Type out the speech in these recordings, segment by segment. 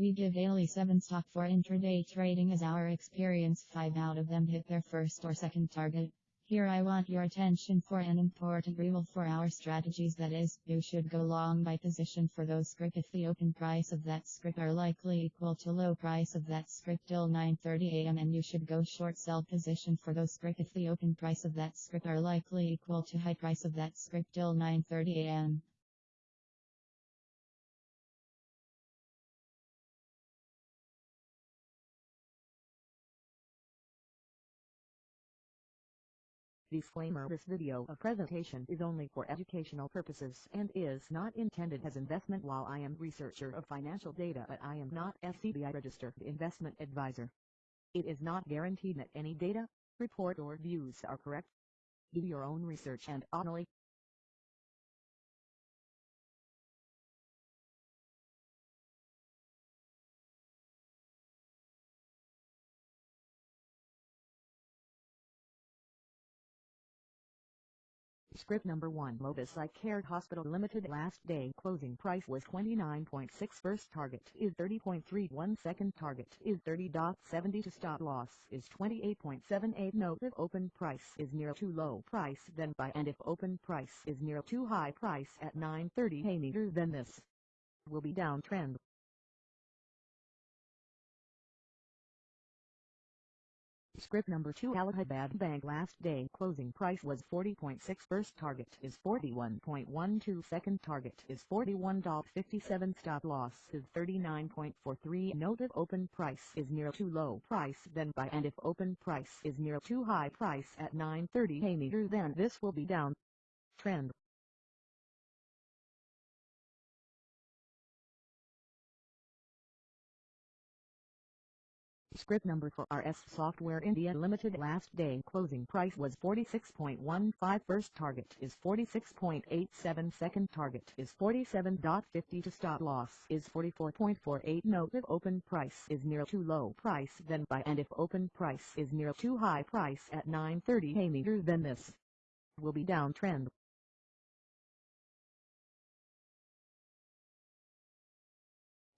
We give daily 7 stock for intraday trading as our experience. 5 out of them hit their first or second target. Here I want your attention for an important rule for our strategies. That is, you should go long by position for those script if the open price of that script are likely equal to low price of that script till 9.30 am and you should go short sell position for those script if the open price of that script are likely equal to high price of that script till 9.30 Disclaimer This video of presentation is only for educational purposes and is not intended as investment while I am researcher of financial data but I am not SEBI registered investment advisor. It is not guaranteed that any data, report or views are correct. Do your own research and only Script number 1 Lotus Eye Care Hospital Limited last day closing price was 29.6 first target is 30.31 second target is 30.70 to stop loss is 28.78 note if open price is near too low price then buy and if open price is near too high price at 9.30 a meter then this will be downtrend Script number 2 Allahabad Bank last day. Closing price was 40.6 first target is 41.12 second target is 41.57 stop loss is 39.43 note if open price is near too low price then buy and if open price is near too high price at 9.30 a meter then this will be down. Trend Script number for RS Software India Limited last day closing price was 46.15 first target is 46.87 second target is 47.50 to stop loss is 44.48 note if open price is near too low price then buy. And if open price is near too high price at 9.30 a meter then this will be downtrend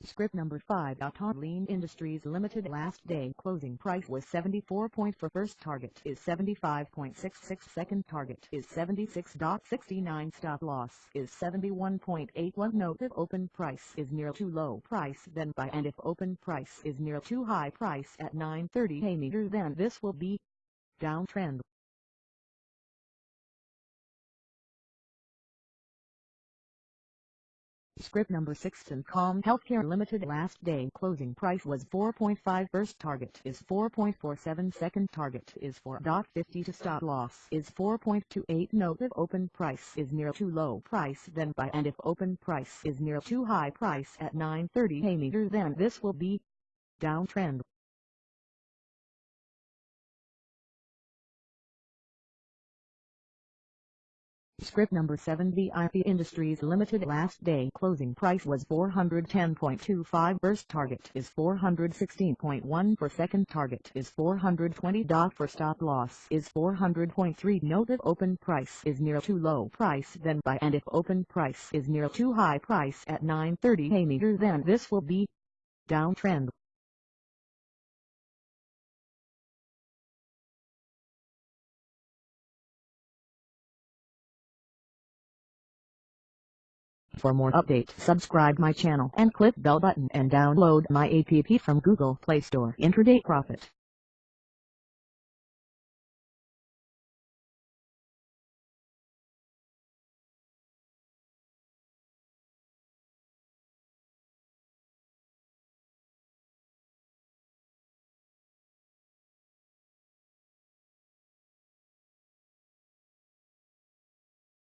Script number 5 Lean Industries Limited last day closing price was 74 point for first target is 75.66 second target is 76.69 stop loss is 71.81 note if open price is near too low price then buy and if open price is near too high price at 9.30 a meter then this will be downtrend Script number 6 Com Healthcare Limited last day. Closing price was 4.5 first target is 4.47 second target is 4.50 to stop loss is 4.28 note if open price is near too low price then buy and if open price is near too high price at 9.30 a meter then this will be. Downtrend Script number 7 VIP Industries Limited last day. Closing price was 410.25 first target is 416.1 for second target is 420. for stop loss is 400.3 note if open price is near too low price then buy. And if open price is near too high price at 9.30 a meter then this will be downtrend For more updates subscribe my channel and click bell button and download my app from Google Play Store Intraday Profit.